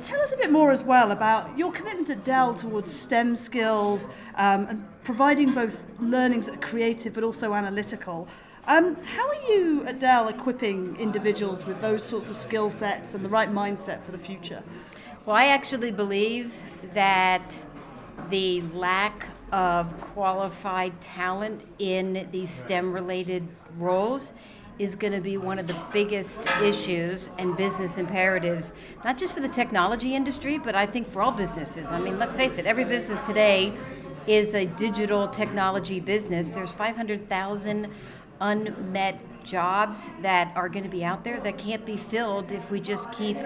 tell us a bit more as well about your commitment at Dell towards STEM skills um, and providing both learnings that are creative but also analytical. Um, how are you at Dell equipping individuals with those sorts of skill sets and the right mindset for the future? Well, I actually believe that the lack of qualified talent in these STEM related roles is going to be one of the biggest issues and business imperatives, not just for the technology industry, but I think for all businesses. I mean, let's face it, every business today is a digital technology business. There's 500,000 unmet jobs that are going to be out there that can't be filled if we just keep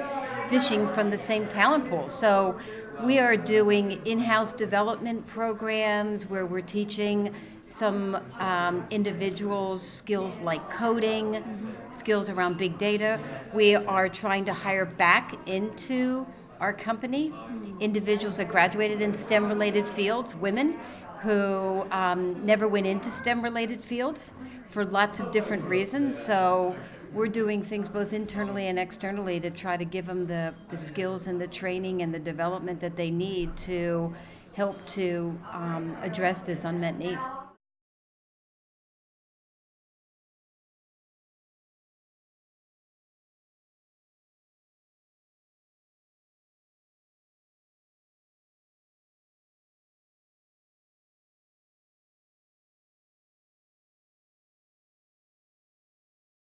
fishing from the same talent pool. So we are doing in-house development programs where we're teaching some um, individuals skills like coding, mm -hmm. skills around big data. We are trying to hire back into our company individuals that graduated in STEM related fields, women who um, never went into STEM related fields for lots of different reasons. So we're doing things both internally and externally to try to give them the, the skills and the training and the development that they need to help to um, address this unmet need.